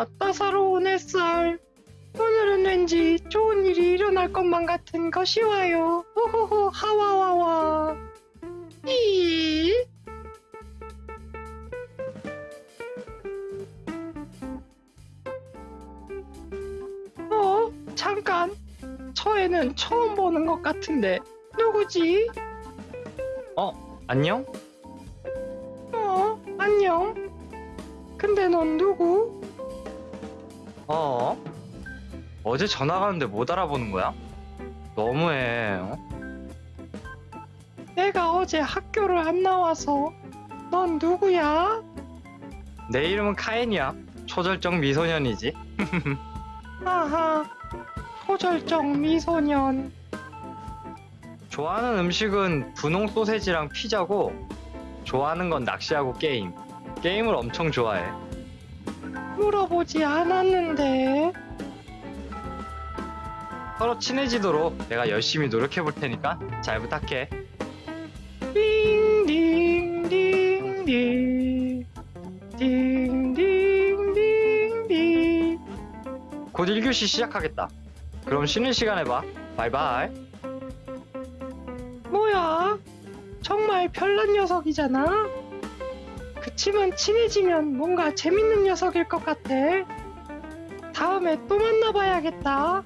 아, 따사로운 햇살. 오늘은 왠지 좋은 일이 일어날 것만 같은 것이 와요. 호호호, 하와와와. 이. 어, 잠깐. 저 애는 처음 보는 것 같은데, 누구지? 어, 안녕? 어, 안녕. 근데 넌 누구? 어? 어제 전화 가는데 못 알아보는 거야? 너무해. 어? 내가 어제 학교를 안 나와서 넌 누구야? 내 이름은 카엔이야. 초절정 미소년이지. 아하, 초절정 미소년. 좋아하는 음식은 분홍 소세지랑 피자고 좋아하는 건 낚시하고 게임. 게임을 엄청 좋아해. 물어보지 않았는데. 서로 친해지도록 내가 열심히 노력해 볼 테니까 잘 부탁해. 곧 1교시 시작하겠다. 그럼 쉬는 시간에 봐. 바이바이. 뭐야? 정말 별난 녀석이잖아? 그치만 친해지면 뭔가 재밌는 녀석일 것 같아. 다음에 또 만나봐야겠다.